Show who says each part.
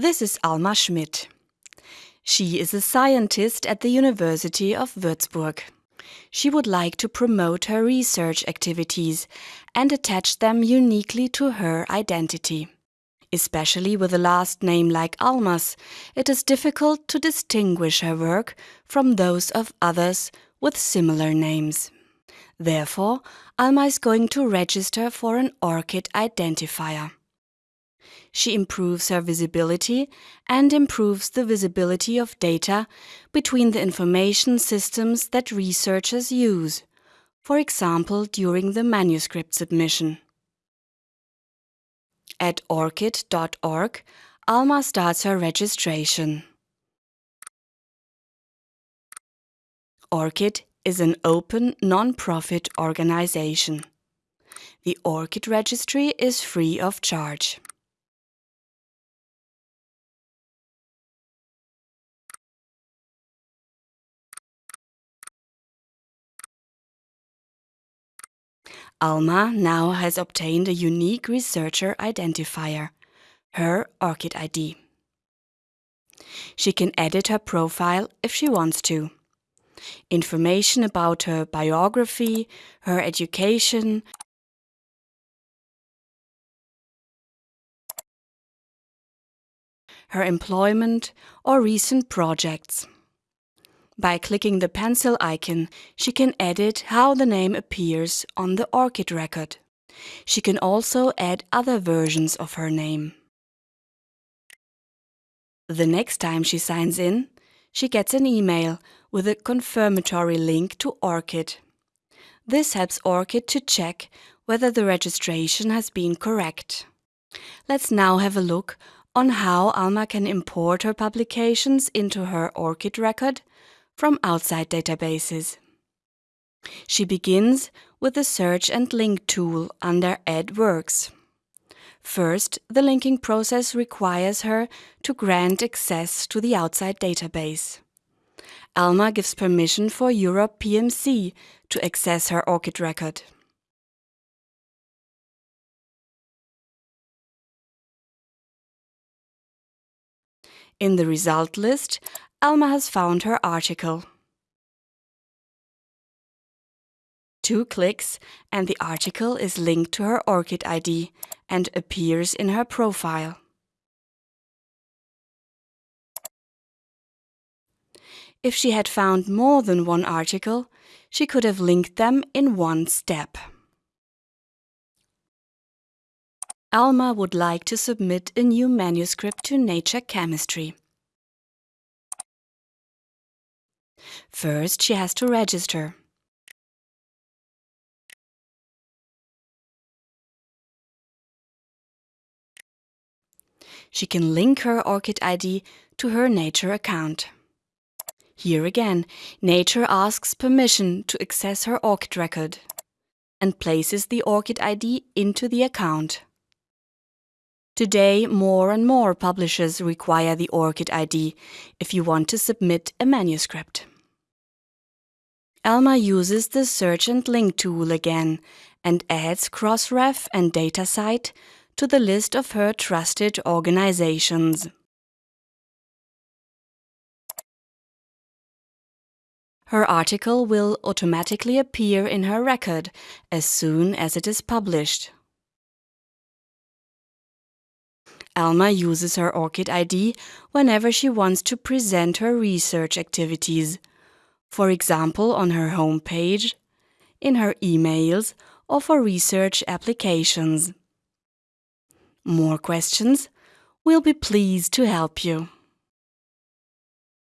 Speaker 1: This is Alma Schmidt. She is a scientist at the University of Würzburg. She would like to promote her research activities and attach them uniquely to her identity. Especially with a last name like Almas, it is difficult to distinguish her work from those of others with similar names. Therefore, Alma is going to register for an ORCID identifier. She improves her visibility and improves the visibility of data between the information systems that researchers use, for example during the manuscript submission. At ORCID.org, Alma starts her registration. ORCID is an open, non-profit organization. The ORCID registry is free of charge. Alma now has obtained a unique researcher identifier, her ORCID ID. She can edit her profile if she wants to. Information about her biography, her education, her employment or recent projects. By clicking the pencil icon, she can edit how the name appears on the ORCID record. She can also add other versions of her name. The next time she signs in, she gets an email with a confirmatory link to ORCID. This helps ORCID to check whether the registration has been correct. Let's now have a look on how Alma can import her publications into her ORCID record from outside databases. She begins with the Search and Link tool under Add Works. First, the linking process requires her to grant access to the outside database. Alma gives permission for Europe PMC to access her ORCID record. In the result list, Alma has found her article. Two clicks and the article is linked to her ORCID ID and appears in her profile. If she had found more than one article, she could have linked them in one step. Alma would like to submit a new manuscript to Nature Chemistry. First, she has to register. She can link her ORCID ID to her Nature account. Here again, Nature asks permission to access her ORCID record and places the ORCID ID into the account. Today, more and more publishers require the ORCID ID if you want to submit a manuscript. Alma uses the Search and Link tool again and adds Crossref and DataCite to the list of her trusted organizations. Her article will automatically appear in her record as soon as it is published. Alma uses her ORCID ID whenever she wants to present her research activities for example on her homepage, in her emails or for research applications. More questions? We'll be pleased to help you.